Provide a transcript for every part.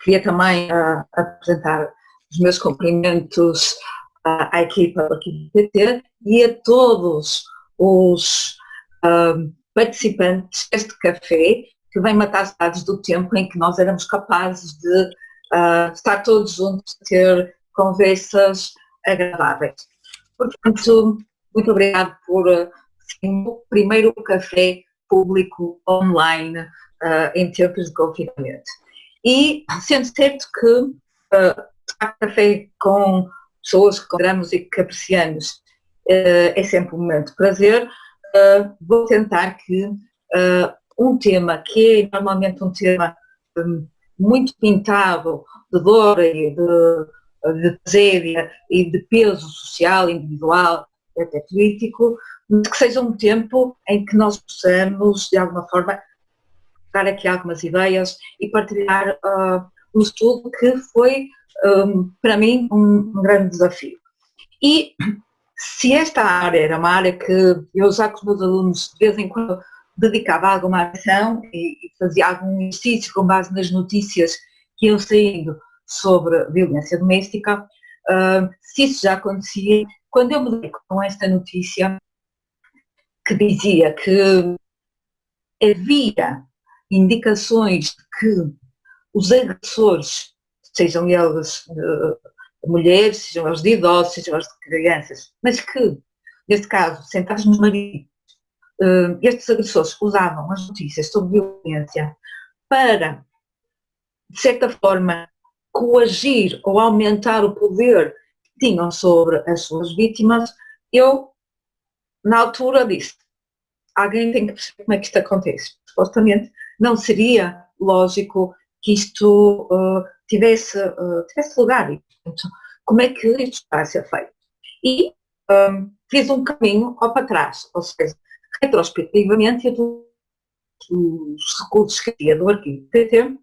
Queria também uh, apresentar os meus cumprimentos uh, à equipa aqui do PT e a todos os uh, participantes deste café que vem matar saudades do tempo em que nós éramos capazes de estar todos juntos, ter conversas agradáveis. Portanto, muito obrigado por o primeiro café público online em tempos de confinamento. E sendo certo que uh, café com pessoas que consideramos e que uh, é sempre um momento de prazer, uh, vou tentar que um tema que é normalmente um tema um, muito pintado de dor e de, de tragédia e de peso social, individual até político, que seja um tempo em que nós possamos, de alguma forma, dar aqui algumas ideias e partilhar uh, um estudo que foi, um, para mim, um, um, grande desafio. E se esta área era uma área que eu já com os meus alunos de vez em quando dedicava alguma atenção e, e fazia algum exercício com base nas notícias que iam saindo sobre violência doméstica, uh, se isso já acontecia, quando eu me dei com esta notícia que dizia que havia indicações que os agressores, sejam eles uh, mulheres, sejam eles de idosos, sejam eles de crianças, mas que, neste caso, sentados no marido, uh, estes agressores usavam as notícias sobre violência para, de certa forma, coagir ou aumentar o poder que tinham sobre as suas vítimas, eu, na altura, disse, alguém tem que perceber como é que isto acontece. Supostamente não seria lógico que isto uh, tivesse, uh, tivesse lugar. E, portanto, como é que isto está a ser feito? E um, fiz um caminho ao para trás, ou seja, retrospectivamente, os recursos que tinha do arquivo PT,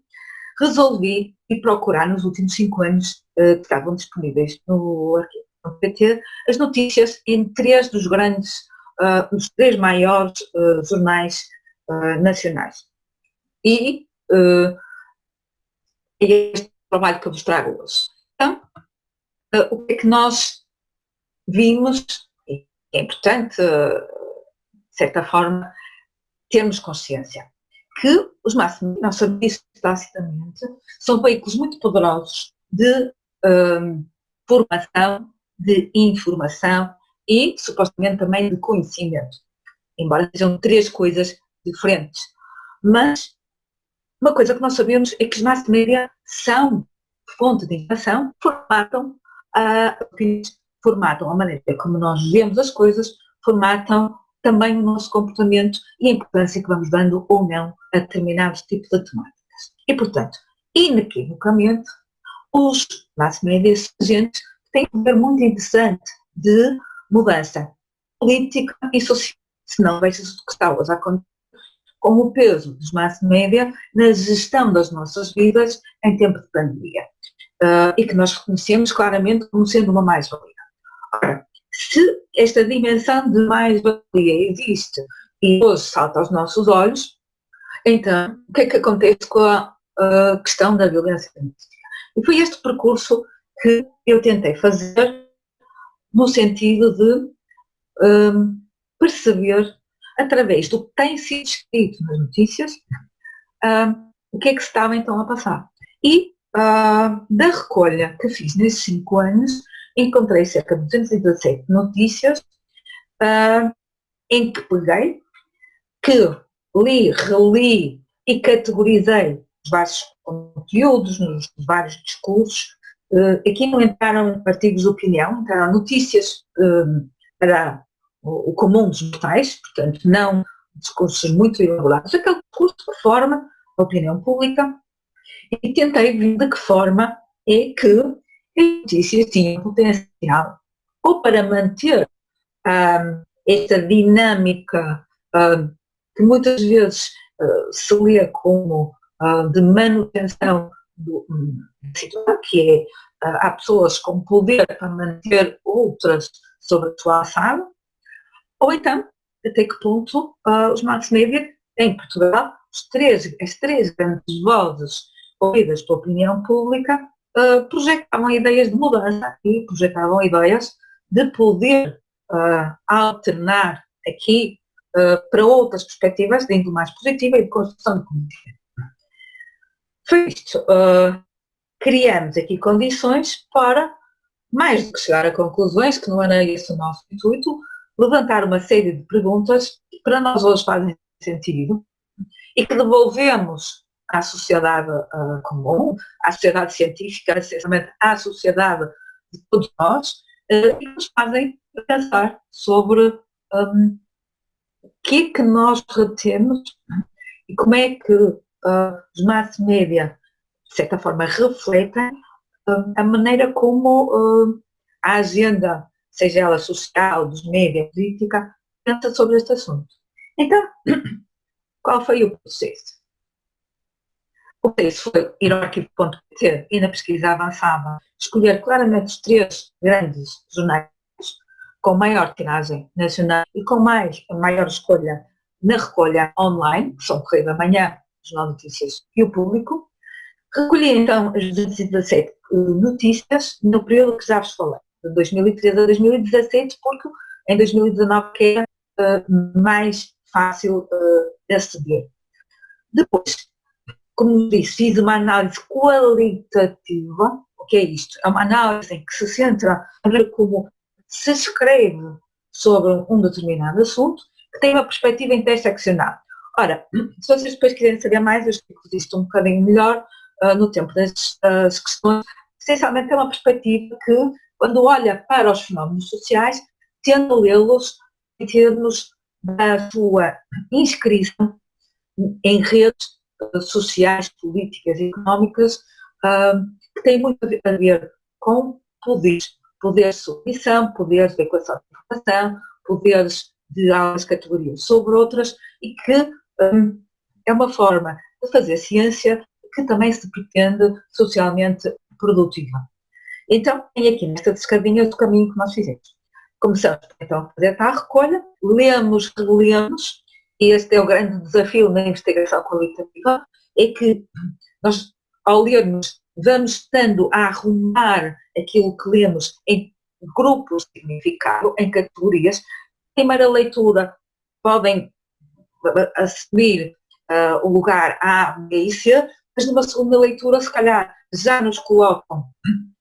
resolvi ir procurar nos últimos cinco anos uh, que estavam disponíveis no arquivo PT as notícias em três dos grandes, uh, os três maiores uh, jornais nacionais. E é este trabalho que eu vos trago hoje. Então, uh, o que é que nós vimos, e é importante, uh, de certa forma, termos consciência, que os máximos, sabemos isso tacitamente, são veículos muito poderosos de um, formação, de informação e, supostamente, também de conhecimento. Embora sejam três coisas diferentes. Mas uma coisa que nós sabemos é que os mass media são fonte de informação, formatam, uh, formatam a maneira como nós vemos as coisas, formatam também o nosso comportamento e a importância que vamos dando ou não a determinados tipos de temáticas. E, portanto, inequivocamente, os mass media agentes têm um poder muito interessante de mudança política e social. Se não, veja-se o que está hoje a acontecer com o peso dos mass média na gestão das nossas vidas em tempo de pandemia. Uh, e que nós reconhecemos claramente como sendo uma mais-valia. Se esta dimensão de mais-valia existe e hoje salta aos nossos olhos, então o que é que acontece com a, a questão da violência doméstica? E foi este percurso que eu tentei fazer no sentido de um, perceber através do que tem sido escrito nas notícias, uh, o que é que estava então a passar. E uh, da recolha que fiz nesses cinco anos, encontrei cerca de 217 notícias uh, em que peguei, que li, reli e categorizei os vários conteúdos, nos vários discursos. aqui não entraram artigos de opinião, entraram notícias para o, comum dos mortais, portanto, não discursos muito elaborados, aquele discurso que forma a opinião pública. E tentei ver de que forma é que as notícias tinham potencial ou para manter um, esta dinâmica um, que muitas vezes uh, se lê como uh, de manutenção do, situação, que é, há pessoas com poder para manter outras sobre a sua ação, ou então, até que ponto uh, os mass media, em Portugal, três, as três grandes vozes ouvidas pela opinião pública, uh, projetavam ideias de mudança e projetavam ideias de poder uh, alternar aqui para outras perspectivas de índole mais positiva e de construção de comunidade. Foi isto. criamos aqui condições para, mais do que chegar a conclusões, que não era esse o nosso intuito, levantar uma série de perguntas que para nós hoje fazem sentido e que devolvemos à sociedade uh, comum, à sociedade científica, essencialmente à sociedade de todos nós, uh, e nos fazem pensar sobre um, o que é que nós retemos e como é que uh, os mass media, de certa forma, refletem a maneira como a agenda, seja ela social, dos média, política, pensa sobre este assunto. Então, qual foi o processo? O preço foi ir ao arquivo.pt e na pesquisa avançada escolher claramente os três grandes jornais com maior tiragem nacional e com mais, maior escolha na recolha online, que são Correio da Manhã, Jornal de Notícias e o Público. Recolhi então as 217 eh, notícias no período que já vos falei, de 2013 a 2017, porque em 2019 que era uh, mais fácil uh, de aceder. Depois, como disse, fiz uma análise qualitativa. O que é isto? É uma análise em que se centra como se escreve sobre um determinado assunto, que tem uma perspectiva interseccional. Ora, se vocês depois quiserem saber mais, eu explico isto um bocadinho melhor uh, no tempo das questões. Essencialmente é uma perspectiva que, quando olha para os fenómenos sociais, tende a lê-los em termos da sua inscrição em redes sociais, políticas e económicas que têm muito a ver com poderes, poderes de submissão, poderes de equação de informação, poderes de algumas categorias sobre outras e que um, é uma forma de fazer ciência que também se pretende socialmente produtiva. Então, tem aqui nesta descadinha o caminho que nós fizemos. Começamos então a fazer a recolha, lemos, relemos, e este é o grande desafio na investigação qualitativa, é que nós, ao lermos, vamos estando a arrumar aquilo que lemos em grupos de significado, em categorias. Primeira leitura podem assumir uh, o lugar A, B mas numa segunda leitura, se calhar, já nos colocam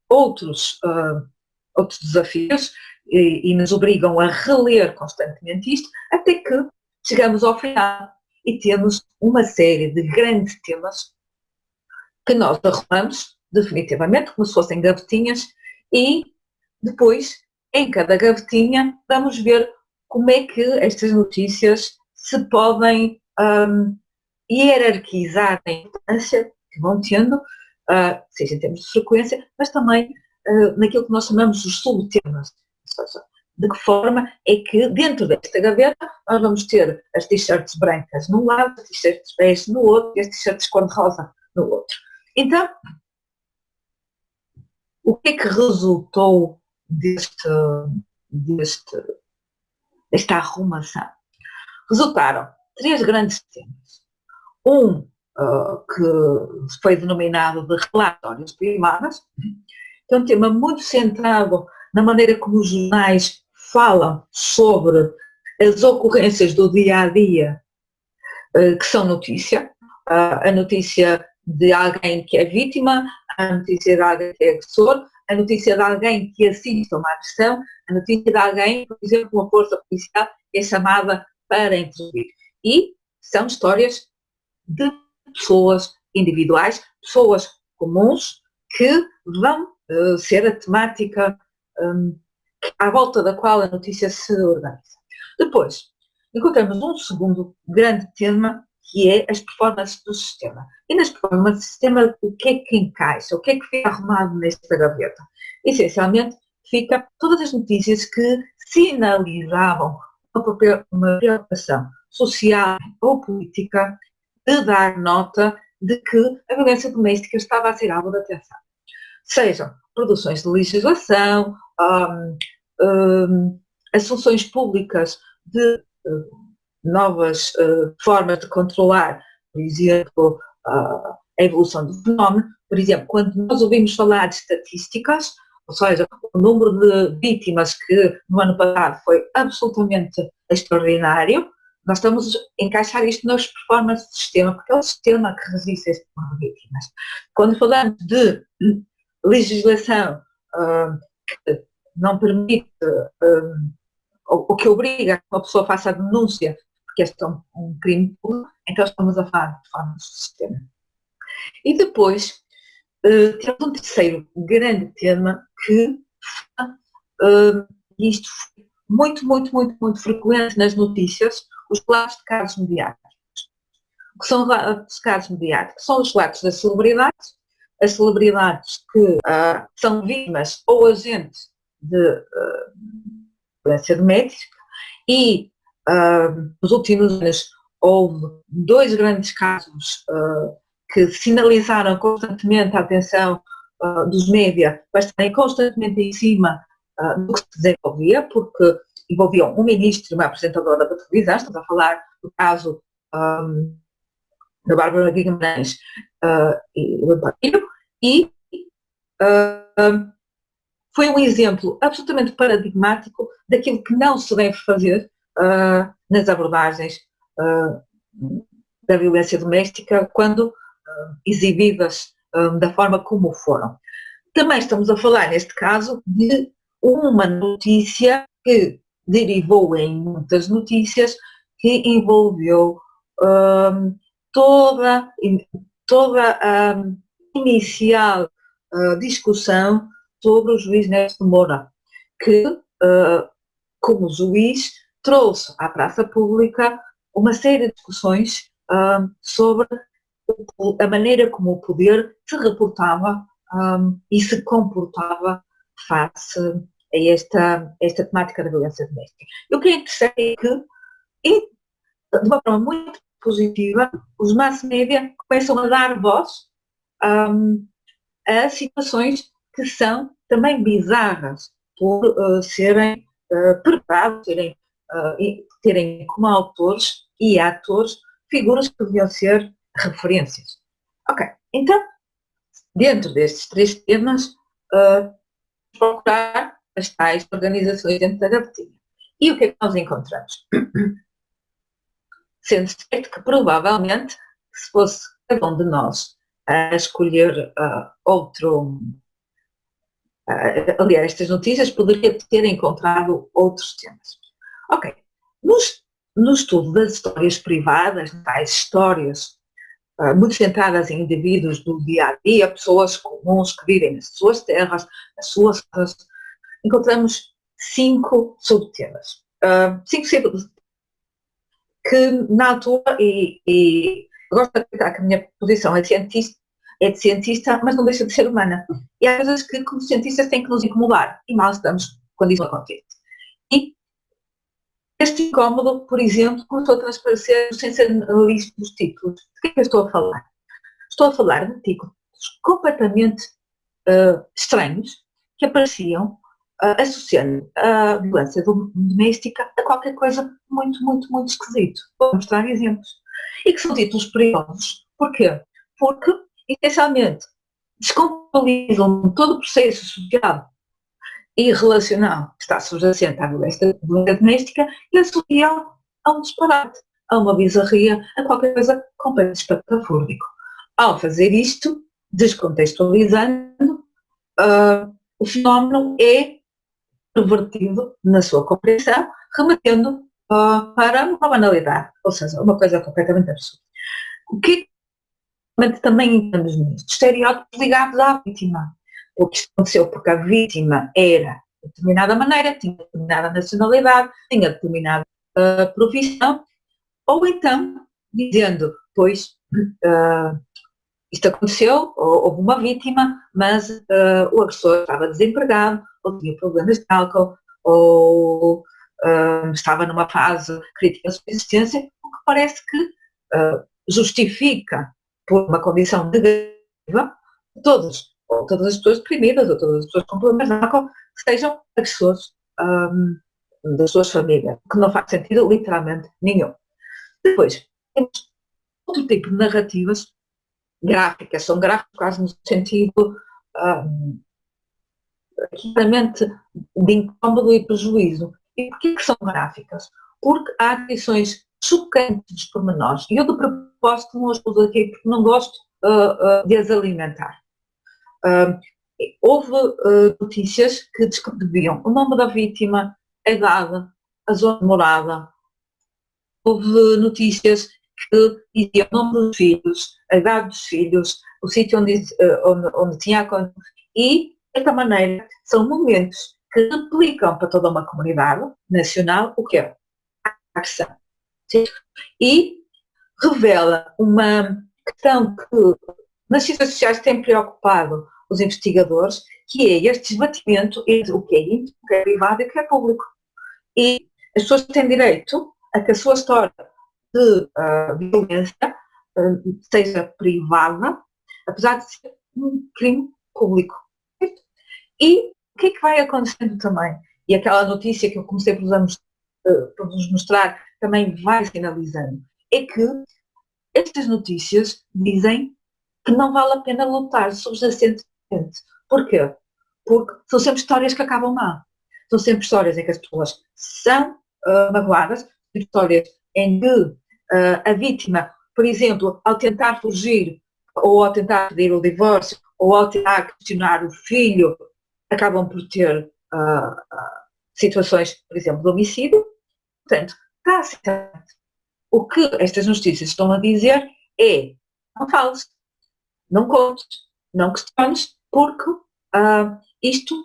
outros, uh, outros desafios e, e nos obrigam a reler constantemente isto, até que chegamos ao final e temos uma série de grandes temas que nós arrumamos definitivamente, como se fossem gavetinhas, e depois, em cada gavetinha, vamos ver como é que estas notícias se podem um, hierarquizar na importância que vão tendo, uh, seja em termos de frequência, mas também uh, naquilo que nós chamamos de subtemas. Seja, de que forma é que dentro desta gaveta nós vamos ter as t-shirts brancas num lado, as t-shirts bege no outro e as t-shirts cor-de-rosa no outro. Então, o que é que resultou deste, deste, desta arrumação? Resultaram três grandes temas. Um uh, que foi denominado de relatórios primários, que é um tema muito centrado na maneira como os jornais falam sobre as ocorrências do dia a dia eh, que são notícia, a notícia de alguém que é vítima, a notícia de alguém que é agressor, a notícia de alguém que assiste a uma agressão, a notícia de alguém, por exemplo, uma força policial é chamada para intervir. E são histórias de pessoas individuais, pessoas comuns, que vão uh, ser a temática um, à volta da qual a notícia se organiza. Depois, encontramos um segundo grande tema, que é as performances do sistema. E nas performances do sistema, o que é que encaixa? O que é que fica arrumado nesta gaveta? Essencialmente, fica todas as notícias que sinalizavam uma preocupação social ou política de dar nota de que a violência doméstica estava a ser alvo de atenção. Sejam produções de legislação, um, um, as funções públicas de uh, novas uh, formas de controlar, por exemplo, uh, a evolução do fenómeno. Por exemplo, quando nós ouvimos falar de estatísticas, ou seja, o número de vítimas que no ano passado foi absolutamente extraordinário, nós estamos a encaixar isto nas performances do sistema, porque é o sistema que resiste a este número de vítimas. Quando falamos de legislação uh, que não permite, uh, ou, que obriga que uma pessoa faça a denúncia, porque este é um, um crime público, então estamos a falar de performance do sistema. E depois, uh, temos um terceiro grande tema que uh, isto foi muito, muito, muito, muito frequente nas notícias, os relatos de casos mediáticos. O que são de casos mediáticos? São os relatos das celebridades, as celebridades que uh, são vítimas ou agentes de uh, violência doméstica e uh, nos últimos anos houve dois grandes casos uh, que sinalizaram constantemente a atenção uh, dos média para estarem constantemente em cima uh, do que se desenvolvia, porque envolviam um ministro e uma apresentadora da televisão, estamos a falar do caso um, da Bárbara Guimarães uh, e do António, e uh, foi um exemplo absolutamente paradigmático daquilo que não se deve fazer uh, nas abordagens da violência doméstica quando exibidas da forma como foram. Também estamos a falar, neste caso, de uma notícia que derivou em muitas notícias que envolveu um, toda, toda a inicial uh, discussão sobre o juiz Neto Moura, que, uh, como juiz, trouxe à praça pública uma série de discussões uh, sobre a maneira como o poder se reportava um, e se comportava face a esta, esta temática da violência doméstica. Eu queria dizer que, e, de uma forma muito positiva, os mass media começam a dar voz um, a situações que são também bizarras por uh, serem uh, preparados, serem, uh, terem como autores e atores figuras que deviam ser referências. Ok, então, dentro destes três temas, uh, procurar as tais organizações dentro da gavetinha. E o que é que nós encontramos? Sendo certo que provavelmente, se fosse cada um de nós a escolher uh, outro, uh, aliás, estas notícias, poderia ter encontrado outros temas. Ok, no, no estudo das histórias privadas, tais histórias uh, muito centradas em indivíduos do dia a dia, pessoas comuns que vivem nas suas terras, nas suas casas, encontramos cinco subtemas. Uh, cinco subtemas que na altura, e, e gosto de acreditar que a minha posição é, cientista, é de cientista, mas não deixa de ser humana. E há coisas que, como cientistas, têm que nos incomodar. E mal estamos quando isso acontece. E este incómodo, por exemplo, começou a transparecer sem ser listo dos títulos. De que é que eu estou a falar? Estou a falar de títulos completamente uh, estranhos que apareciam uh, associando a violência doméstica a qualquer coisa muito, muito, muito esquisito. Vou mostrar exemplos. E que são títulos perigosos. Porquê? Porque, essencialmente, descompabilizam todo o processo social e relacional que está subjacente à violência doméstica e associam a um disparate, a uma bizarria, a qualquer coisa completamente espatafúrdico. Ao fazer isto, descontextualizando, uh, o fenómeno é pervertido na sua compreensão, remetendo uh, para uma banalidade, ou seja, uma coisa completamente absurda. O que também entendemos nisto? Estereótipos ligados à vítima. O que aconteceu porque a vítima era de determinada maneira, tinha determinada nacionalidade, tinha determinada uh, profissão, ou então dizendo, pois, uh, isto aconteceu, houve uma vítima, mas uh, o agressor estava desempregado, ou tinha problemas de álcool, ou uh, estava numa fase crítica de subsistência, o que parece que uh, justifica, por uma condição negativa, todos, ou todas as pessoas deprimidas, ou todas as pessoas com problemas de álcool, sejam agressores um, das suas famílias, que não faz sentido literalmente nenhum. Depois, temos outro tipo de narrativas gráficas, são gráficas quase no sentido um, claramente de incómodo e prejuízo. E porquê que são gráficas? Porque há atenções chocantes dos pormenores. E eu, de propósito, não as aqui porque não gosto uh, uh, de as alimentar. Uh, houve notícias que descreviam o nome da vítima, a idade, a zona morada. Houve notícias que diziam o nome dos filhos, a idade dos filhos, o sítio onde, onde, onde tinha acontecido. E, certa maneira, são momentos que aplicam para toda uma comunidade nacional o que é a questão. E revela uma questão que nas ciências sociais tem preocupado os investigadores, que é este esbatimento entre o que é íntimo, o que é privado e o que é público. E as pessoas têm direito a que a sua história de uh, violência uh, seja privada, apesar de ser um crime público. E o que é que vai acontecendo também? E aquela notícia que eu comecei por por vos mostrar também vai sinalizando, é que estas notícias dizem que não vale a pena lutar subjacentemente. Porquê? Porque são sempre histórias que acabam mal. São sempre histórias em que as pessoas são uh, magoadas, histórias em que uh, a vítima, por exemplo, ao tentar fugir, ou ao tentar pedir o divórcio, ou ao tentar questionar o filho, acabam por ter uh, situações, por exemplo, de homicídio. Portanto, está O que estas notícias estão a dizer é não fales, não contes, não questiones, porque uh, isto,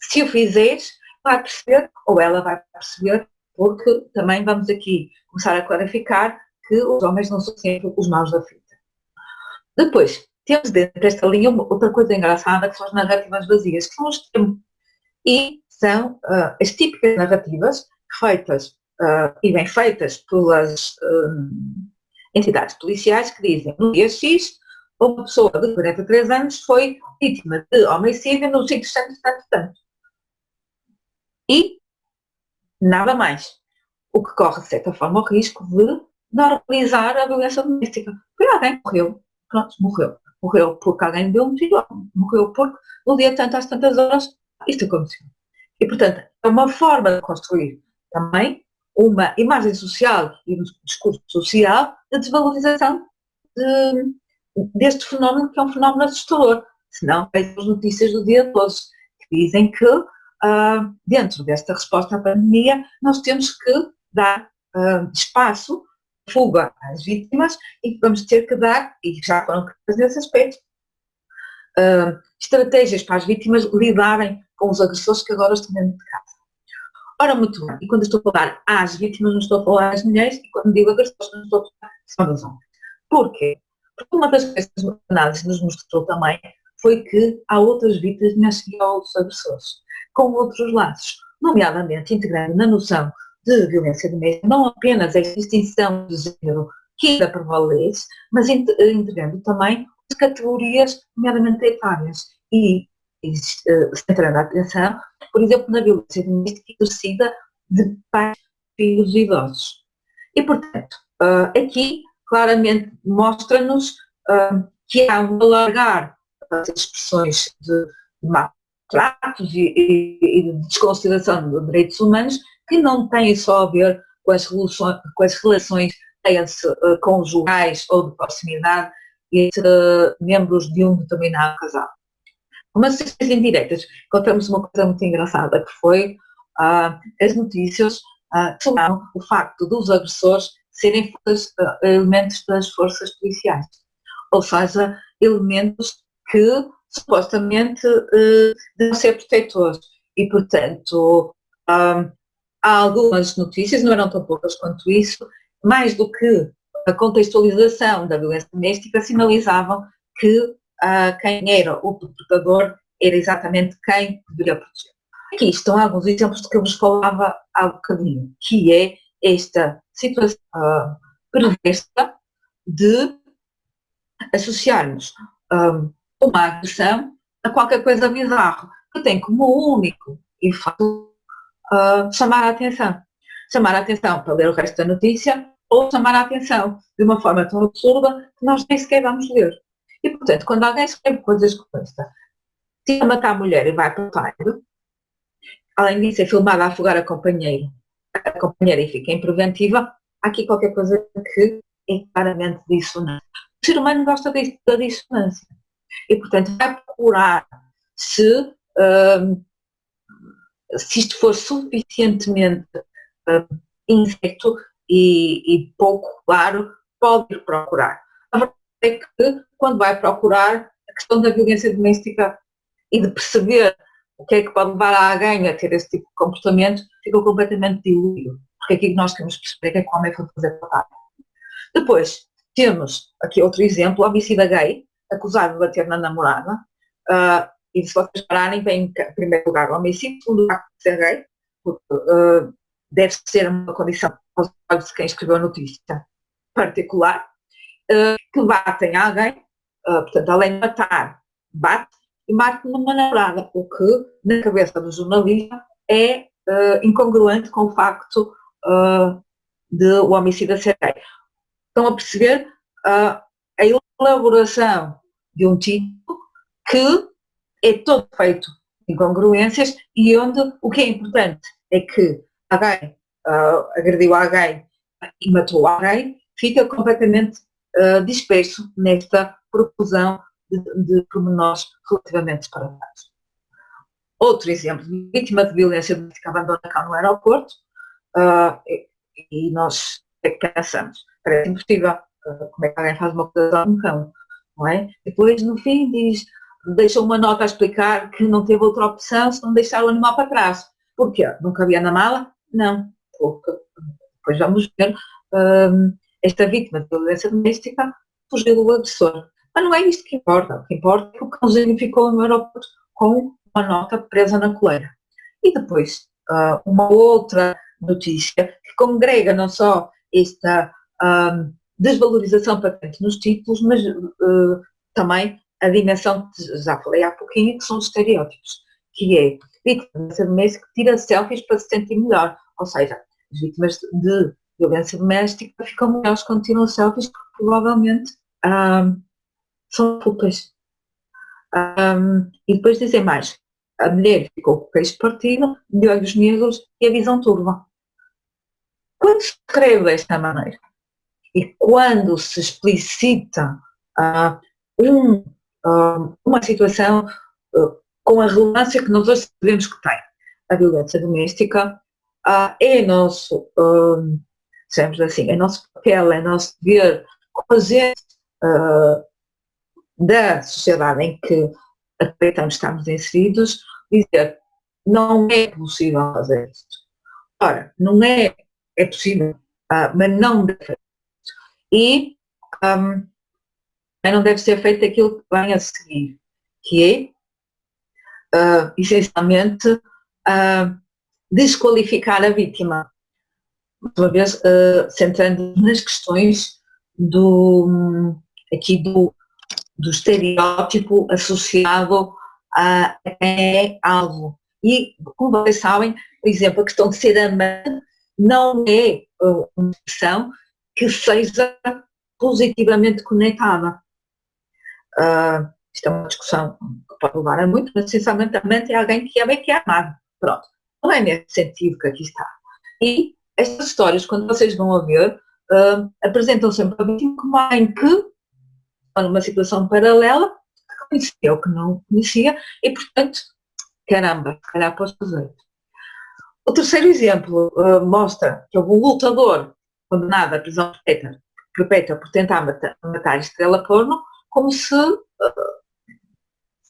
se o fizeres, vai perceber, ou ela vai perceber, porque também vamos aqui começar a clarificar que os homens não são sempre os maus da fita. Depois, temos dentro desta linha outra coisa engraçada, que são as narrativas vazias, que são os termos. E são uh, as típicas narrativas feitas uh, e bem feitas pelas uh, entidades policiais que dizem no dia X uma pessoa de 43 anos foi vítima de homicídio no sítio tanto, tanto, tanto. E nada mais. O que corre, de certa forma, o risco de normalizar a violência doméstica. Foi alguém morreu, pronto, morreu. Morreu porque alguém deu um tiro, morreu porque no dia tanto, às tantas horas, isto aconteceu. E, portanto, é uma forma de construir também uma imagem social e um discurso social de desvalorização de, deste fenómeno que é um fenómeno assustador. Senão, as notícias do dia 12, que dizem que uh, dentro desta resposta à pandemia nós temos que dar uh, espaço, fuga às vítimas e que vamos ter que dar, e já foram criadas nesse aspecto, uh, estratégias para as vítimas lidarem com os agressores que agora estão dentro de casa. Ora, muito bem, e quando estou a falar às vítimas, não estou a falar às mulheres, e quando digo agressores, não estou a falar só dos homens. Porquê? Porque uma das coisas que a análise nos mostrou também foi que há outras vítimas e há outros agressores, com outros laços, nomeadamente integrando na noção de violência doméstica não apenas a distinção de género que ainda prevalece, mas integrando também as categorias, nomeadamente etárias. E centrando a atenção, por exemplo, na violência doméstica exercida de pais, filhos e idosos. E, portanto, ah, aqui claramente mostra-nos ah, que há um alargar das expressões de maltratos e, e, e de desconsideração dos direitos humanos que não têm só a ver com as relações, com as relações uh, conjugais ou de proximidade entre uh, membros de um determinado casal. Umas assistências indiretas, encontramos uma coisa muito engraçada, que foi uh, as notícias uh, sobre o facto dos agressores serem uh, elementos das forças policiais. Ou seja, elementos que supostamente devem ser protetores. E, portanto, há algumas notícias, não eram tão poucas quanto isso, mais do que a contextualização da violência doméstica, sinalizavam que uh, quem era o perpetrador era exatamente quem deveria proteger. Aqui estão alguns exemplos de que eu vos falava há bocadinho, que é esta situação uh, perversa de associarmos um, uma agressão a qualquer coisa bizarra, que tem como único efeito uh, chamar a atenção. Chamar a atenção para ler o resto da notícia ou chamar a atenção de uma forma tão absurda que nós nem sequer vamos ler. E, portanto, quando alguém escreve coisas como esta, tira matar a mulher e vai para o talho, além disso é filmada a afogar a companheira, a companheira e fica em preventiva, há aqui qualquer coisa que é claramente dissonante. O ser humano gosta da dissonância. E, portanto, vai procurar se, um, se isto for suficientemente um, incerto e, e, pouco claro, pode ir procurar. A verdade é que, quando vai procurar, a questão da violência doméstica e de perceber o que é que pode levar alguém a ter esse tipo de comportamento, fica completamente diluído. Porque aqui nós queremos perceber que é que o homem foi fazer trabalho. Depois, temos aqui outro exemplo, homicida gay, acusado de bater na namorada, uh, e se vocês pararem, vem em primeiro lugar o homicídio, segundo lugar ser gay, porque uh, deve ser uma condição aos olhos de quem escreveu a notícia particular, uh, que batem alguém, portanto, além de matar, bate e mate numa namorada, o que, na cabeça do jornalista, é incongruente com o facto de o homicida ser gay. Estão a perceber a elaboração de um título que é todo feito em congruências e onde o que é importante é que alguém uh, agrediu alguém e matou alguém, fica completamente uh, disperso nesta profusão de, de pormenores relativamente separados. Outro exemplo, vítima de violência doméstica abandona cá no aeroporto uh, e, e nós é que parece impossível. Uh, como é que alguém faz uma coisa a um cão? Não é? Depois, no fim, diz, deixa uma nota a explicar que não teve outra opção se não deixar o animal para trás. Porquê? Não cabia na mala? Não. Porque, depois vamos ver, um, esta vítima de violência doméstica fugiu do agressor. Mas não é isto que importa. O que importa é que o cãozinho ficou no aeroporto com uma nota presa na coleira. E depois, uh, uma outra notícia que congrega não só esta um, desvalorização patente nos títulos, mas também a dimensão que já falei há pouquinho, que são os estereótipos, que é vítima doméstica que tira selfies para se sentir melhor, ou seja, as vítimas de violência doméstica ficam melhores quando tiram selfies porque provavelmente um, são culpas. Um, e depois dizem mais, a mulher ficou com o queixo partido, de olhos negros e a visão turva. Quando se escreve desta maneira e quando se explicita uh, um, uma situação uh, com a relevância que nós hoje sabemos que tem, a violência doméstica, é nosso, um, assim, é nosso papel, é nosso dever fazer da sociedade em que acreditamos estamos inseridos, dizer não é possível fazer isto. Ora, não é é possível, uh, mas não deve. E um, não deve ser feito aquilo que vem a seguir, que é, uh, essencialmente, uh, desqualificar a vítima. Uma vez, uh, centrando nas questões do, aqui do, do estereótipo associado a quem é alvo. E, como vocês sabem, por exemplo, a questão de ser amante não é uma expressão que seja positivamente conectada. Uh, isto é uma discussão que pode levar a muito, mas essencialmente é alguém que ama e que é amado. Pronto. Não é nesse sentido que aqui está. E estas histórias, quando vocês vão a ver, uh, apresentam sempre a vítima como alguém que está numa situação paralela, que conhecia ou que não conhecia, e portanto, caramba, se calhar posso fazer. O terceiro exemplo uh, mostra que houve um lutador condenado à prisão perpétua, perpétua por tentar matar, matar estrela porno, como se, uh,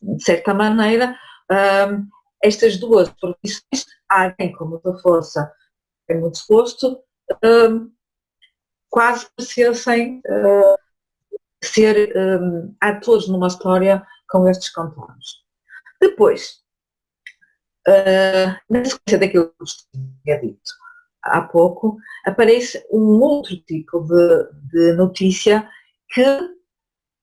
de certa maneira, uh, estas duas profissões, alguém com muita força e muito esforço, quase parecessem ser atores numa história com estes contornos. Depois, uh, na sequência daquilo que tinha dito há pouco, aparece um outro tipo de, de notícia que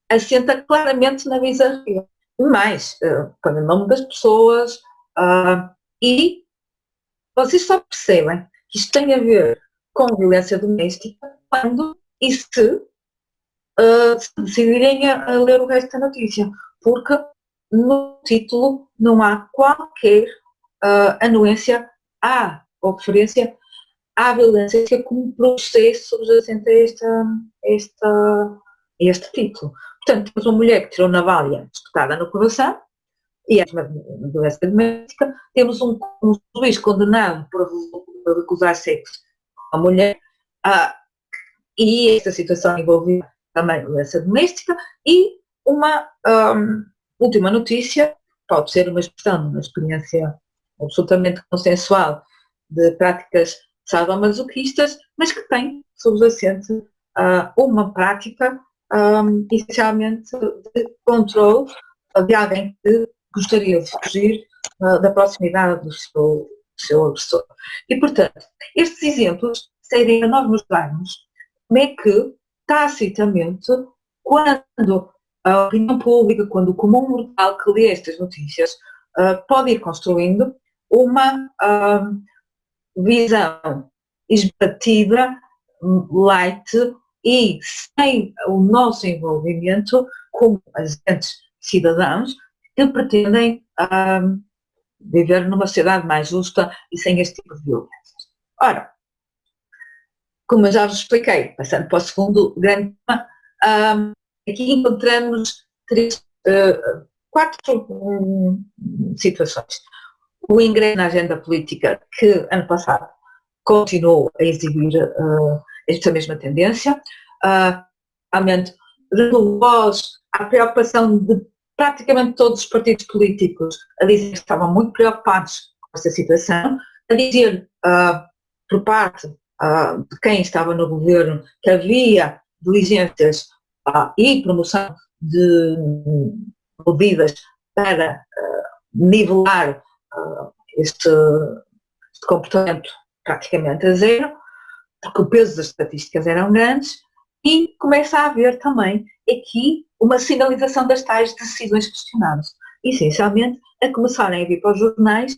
assenta claramente na bizarria. Mais, uh, põe o nome das pessoas uh, e vocês só percebem que isto tem a ver com violência doméstica quando e se uh, se decidirem a, a, ler o resto da notícia, porque no título não há qualquer uh, anuência à referência à violência como processo subjacente a, esta, esta, a este título. Portanto, temos uma mulher que tirou navalha espetada no coração, e é uma violência doméstica, temos um, um juiz condenado por recusar sexo a mulher, ah, e esta situação envolveu também violência doméstica, e uma um, última notícia, pode ser uma expressão, uma experiência absolutamente consensual de práticas sadomasoquistas, mas que tem subjacente uh, uma prática um, essencialmente de controle de alguém que gostaria de fugir uh, da proximidade do seu, do seu agressor. E, portanto, estes exemplos serem a nós mostrarmos como é que, tacitamente, quando a opinião pública, quando o comum mortal que lê estas notícias, uh, pode ir construindo uma uh, visão esbatida, light e sem o nosso envolvimento como agentes cidadãos que pretendem um, viver numa sociedade mais justa e sem este tipo de violências. Ora, como eu já vos expliquei, passando para o segundo grande tema, um, aqui encontramos três, uh, quatro um, situações. O ingresso na agenda política, que ano passado continuou a exibir uh, esta mesma tendência, uh, realmente dando voz à preocupação de praticamente todos os partidos políticos a dizer que estavam muito preocupados com esta situação, a dizer uh, por parte uh, de quem estava no governo que havia diligências e promoção de medidas para nivelar este, este comportamento praticamente a zero, porque o peso das estatísticas eram grandes, e começa a haver também aqui uma sinalização das tais decisões questionadas. Essencialmente, a começarem a vir para os jornais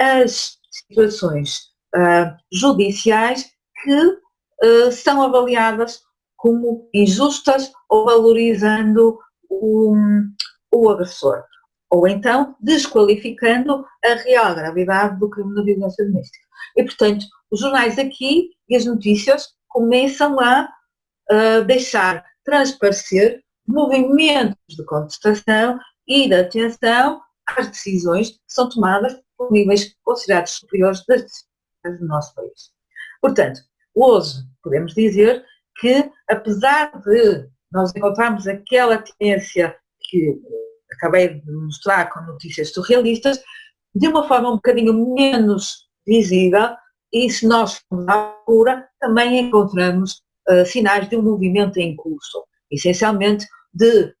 as situações uh, judiciais que uh, são avaliadas como injustas ou valorizando o, o agressor. Ou então desqualificando a real gravidade do crime de violência doméstica. E, portanto, os jornais aqui e as notícias começam a uh, deixar transparecer movimentos de contestação e de atenção às decisões que são tomadas por níveis considerados superiores das decisões do nosso país. Portanto, hoje podemos dizer que, apesar de nós encontrarmos aquela tendência que acabei de mostrar com notícias surrealistas, de uma forma um bocadinho menos visível, e se nós à procura, também encontramos uh, sinais de um movimento em curso, essencialmente de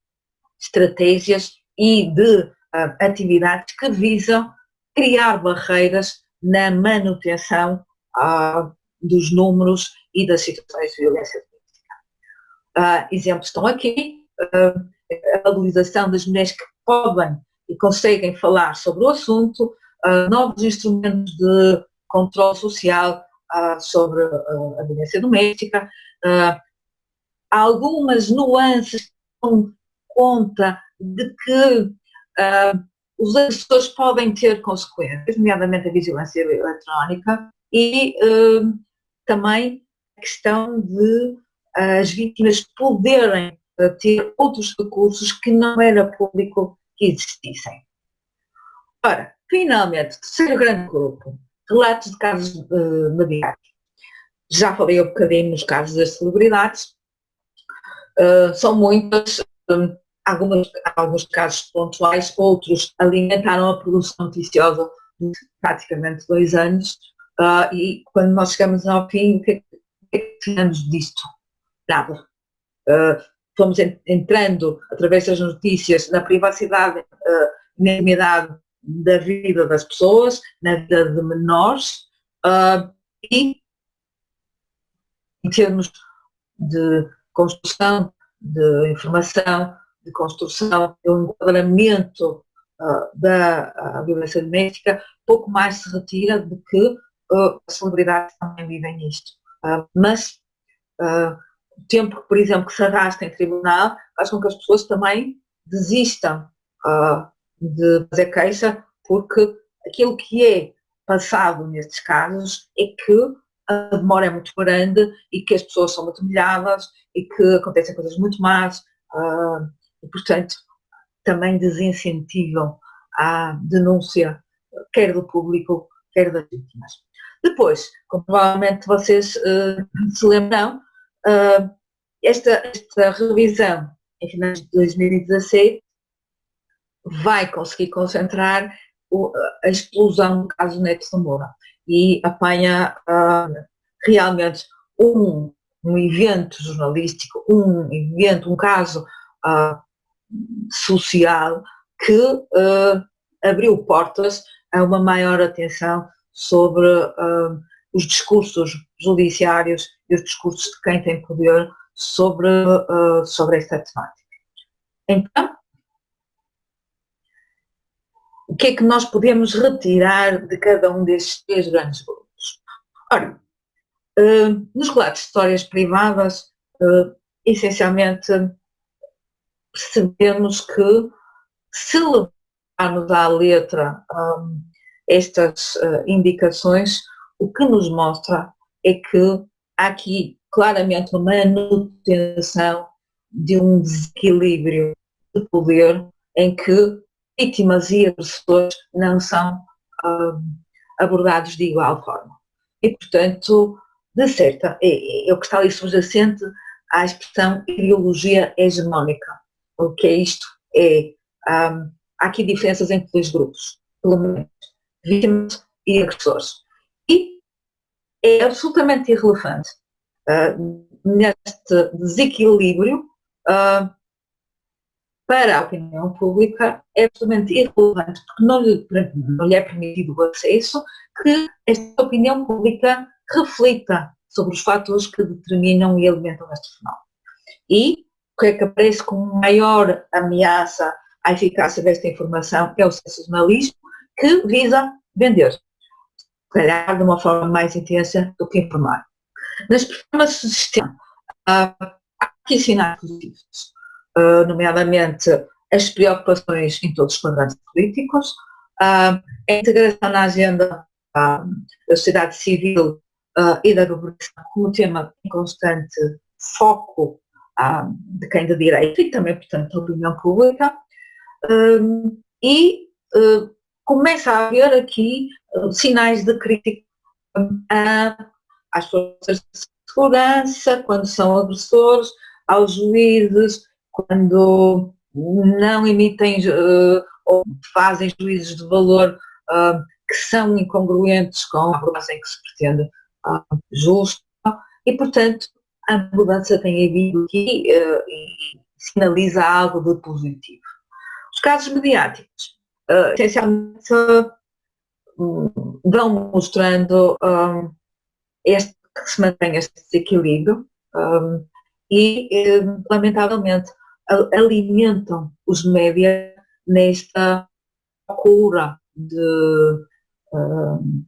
estratégias e de uh, atividades que visam criar barreiras na manutenção uh, dos números e das situações de violência política. exemplos estão aqui, a valorização das mulheres que podem e conseguem falar sobre o assunto, novos instrumentos de controle social sobre a violência doméstica, algumas nuances dão conta de que uh, os agressores podem ter consequências, nomeadamente a vigilância eletrónica, e uh, também a questão de uh, as vítimas poderem ter outros recursos que não era público que existissem. Ora, finalmente, terceiro grande grupo, relatos de casos uh, mediáticos. Já falei um bocadinho nos casos das celebridades, uh, são muitas, um, algumas, alguns casos pontuais, outros alimentaram a produção noticiosa de praticamente dois anos, uh, e quando nós chegamos ao fim, o que é que tiramos disto? Nada. Uh, fomos entrando, através das notícias, na privacidade, na intimidade da vida das pessoas, na vida de menores, uh, e em termos de construção de informação, de construção, de um enquadramento uh, da violência doméstica, pouco mais se retira do que uh, as celebridades também vivem nisto. Uh, mas o tempo, por exemplo, que se arrasta em tribunal, faz com que as pessoas também desistam de fazer queixa, porque aquilo que é passado nestes casos é que a demora é muito grande e que as pessoas são muito humilhadas e que acontecem coisas muito más uh, e, portanto, também desincentivam a denúncia, quer do público, quer das vítimas. Depois, como provavelmente vocês uh, se lembram, uh, esta, esta revisão em finais de 2016 vai conseguir concentrar o, a explosão do caso Neto Moura e apanha uh, realmente um, um evento jornalístico, um evento, um caso uh, social que uh, abriu portas a uma maior atenção sobre os discursos judiciários e os discursos de quem tem poder sobre, sobre esta temática. Então, o que é que nós podemos retirar de cada um destes três grandes grupos? Ora, uh, nos relatos de histórias privadas, essencialmente percebemos que se levarmos à letra um, estas indicações, o que nos mostra é que há aqui claramente uma manutenção de um desequilíbrio de poder em que vítimas e agressores não são um, abordados de igual forma. E, portanto, de certa, é, é o que está ali subjacente à expressão ideologia hegemónica. O que é isto? É, um, há aqui diferenças entre dois grupos, pelo menos vítimas e agressores. E é absolutamente irrelevante uh, neste desequilíbrio uh, para a opinião pública, é absolutamente irrelevante, porque não lhe, não lhe é permitido o acesso que esta opinião pública reflita sobre os fatores que determinam e alimentam este fenómeno. E o que é que aparece como maior ameaça à eficácia desta informação é o sensacionalismo, que visa vender, se calhar de uma forma mais intensa do que informar. Nas performances do sistema, há que ensinar positivos, uh, nomeadamente as preocupações em todos os quadrantes políticos, uh, a integração na agenda uh, da sociedade civil e da governação como tema em constante foco de quem de direito e também, portanto, da opinião pública, e começa a haver aqui sinais de crítica às forças de segurança, quando são agressores, aos juízes, quando não emitem uh, ou fazem juízes de valor uh, que são incongruentes com a abordagem que se pretende uh, justa e, portanto, a mudança tem havido aqui e sinaliza algo de positivo. Os casos mediáticos uh, essencialmente vão mostrando este, que se mantém este desequilíbrio e, lamentavelmente, alimentam os média nesta procura de, um,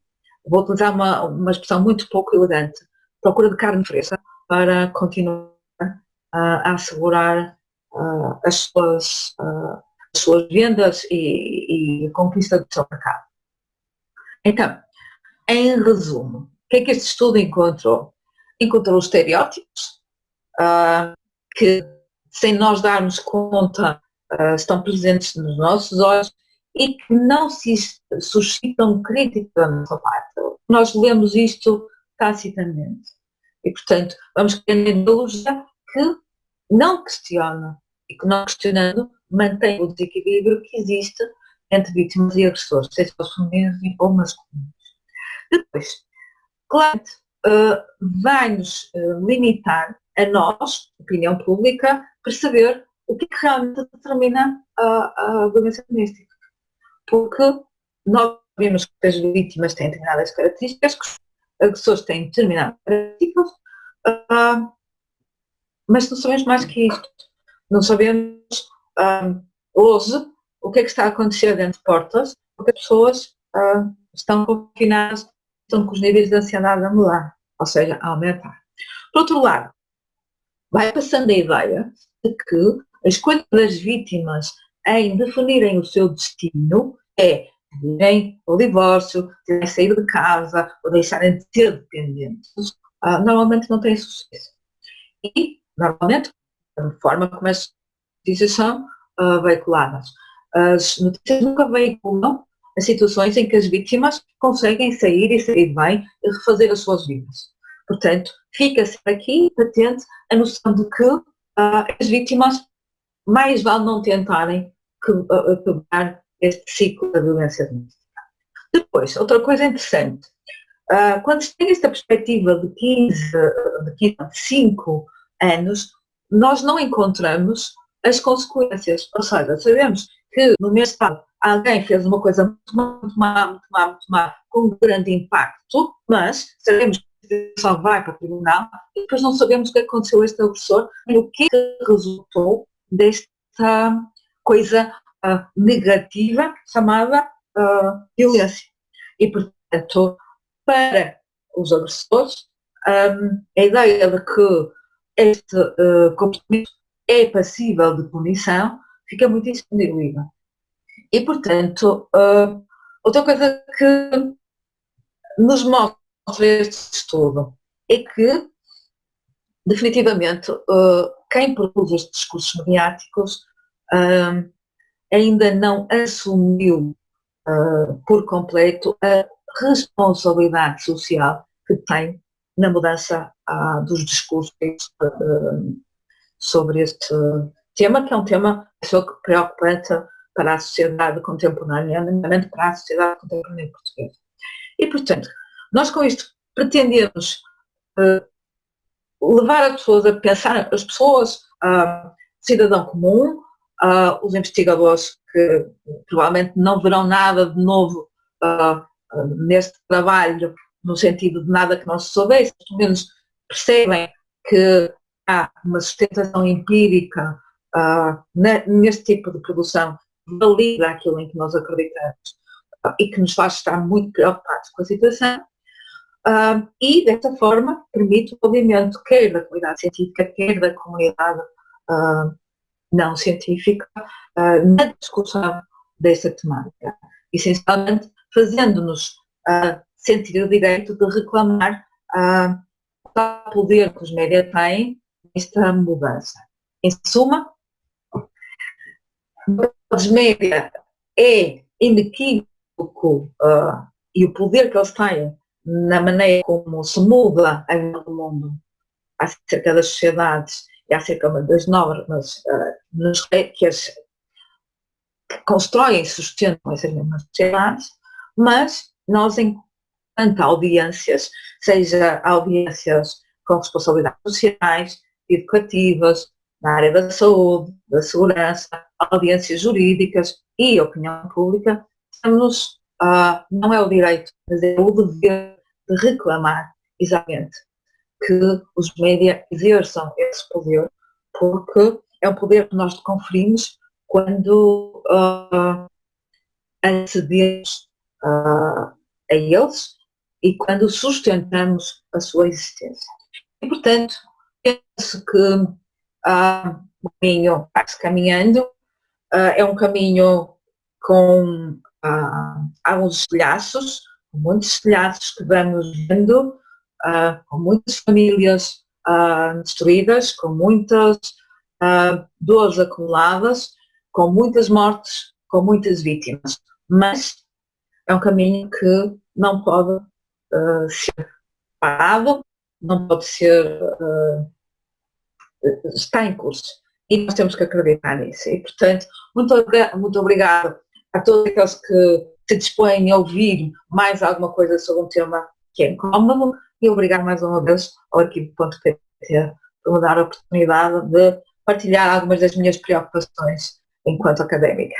vou utilizar uma, uma expressão muito pouco elegante, procura de carne fresca para continuar a assegurar uh, as suas uh, suas vendas e, e conquista do seu mercado. Então, em resumo, o que é que este estudo encontrou? Encontrou os estereótipos uh, que, sem nós darmos conta, uh, estão presentes nos nossos olhos e que não se suscitam crítica da nossa parte. Nós lemos isto tacitamente. E, portanto, vamos criar uma ideologia que não questiona e que não questionando mantém o desequilíbrio que existe entre vítimas e agressores, seja os femininos ou masculinos. Depois, claro, uh, vai-nos uh, limitar a nós, opinião pública, perceber o que, é que realmente determina a, a violência doméstica. Porque nós sabemos que as vítimas têm determinadas características, que os agressores têm determinadas características, uh, mas não sabemos mais que isto. Não sabemos um, hoje o que é que está a acontecer dentro de portas, porque as pessoas uh, estão confinadas, estão com os níveis de ansiedade a mudar, ou seja, a aumentar. Por outro lado, vai passando a ideia de que a escolha das vítimas em definirem o seu destino é irem ao divórcio, terem sair de casa ou deixarem de ser dependentes, uh, normalmente não tem sucesso. E, normalmente, a forma como as notícias são uh, veiculadas. As notícias nunca veiculam as situações em que as vítimas conseguem sair e sair bem e refazer as suas vidas. Portanto, fica-se aqui patente a noção de que uh, as vítimas mais vale não tentarem quebrar este ciclo da violência doméstica. Depois, outra coisa interessante, uh, quando se tem esta perspectiva de 15, de 15, 5 anos, nós não encontramos as consequências, ou seja, sabemos que no mês passado alguém fez uma coisa muito má, muito má, muito má, com um grande impacto, mas sabemos só vai para o tribunal e depois não sabemos o que aconteceu a este agressor e o que resultou desta coisa uh, negativa chamada uh, violência. E, portanto, para os agressores, um, a ideia de que este uh, comportamento é passível de punição fica muito diluída. E, portanto, uh, outra coisa que nos mostra este estudo é que, definitivamente, uh, quem produz estes discursos mediáticos ainda não assumiu por completo a responsabilidade social que tem na mudança dos discursos sobre este tema, que é um tema preocupante para a sociedade contemporânea, nomeadamente para a sociedade contemporânea portuguesa. E, portanto, nós com isto pretendemos uh, levar as pessoas a pensar, as pessoas, uh, cidadão comum, uh, os investigadores que provavelmente não verão nada de novo uh, neste trabalho, no sentido de nada que não se soubesse, pelo menos percebem que há uma sustentação empírica uh, neste tipo de produção valida aquilo em que nós acreditamos e que nos faz estar muito preocupados com a situação uh, e, desta forma, permite o movimento quer da comunidade científica, quer da comunidade não científica na discussão desta temática, essencialmente fazendo-nos sentir o direito de reclamar o poder que os médias têm esta mudança. Em suma, os média é inequívoco uh, e o poder que eles têm na maneira como se muda o mundo acerca das sociedades e acerca das normas uh, que, as, que constroem e sustentam essas mesmas sociedades, mas nós, enquanto audiências, seja audiências com responsabilidades sociais, educativas, na área da saúde, da segurança, audiências jurídicas e opinião pública, temos, uh, não é o direito, mas é o dever de reclamar exatamente que os média exerçam esse poder, porque é um poder que nós conferimos quando uh, acedemos uh, a eles e quando sustentamos a sua existência. E, portanto, penso que uh, o caminho vai-se caminhando, uh, é um caminho com uh, alguns estilhaços, muitos estilhaços que vamos vendo, uh, com muitas famílias destruídas, com muitas dores acumuladas, com muitas mortes, com muitas vítimas. Mas é um caminho que não pode ser parado, não pode ser, uh, está em curso. E nós temos que acreditar nisso. E, portanto, muito, muito obrigado a todos aqueles que se dispõem a ouvir mais alguma coisa sobre um tema que é incómodo e obrigado mais uma vez ao equipe.pt por me dar a oportunidade de partilhar algumas das minhas preocupações enquanto académica.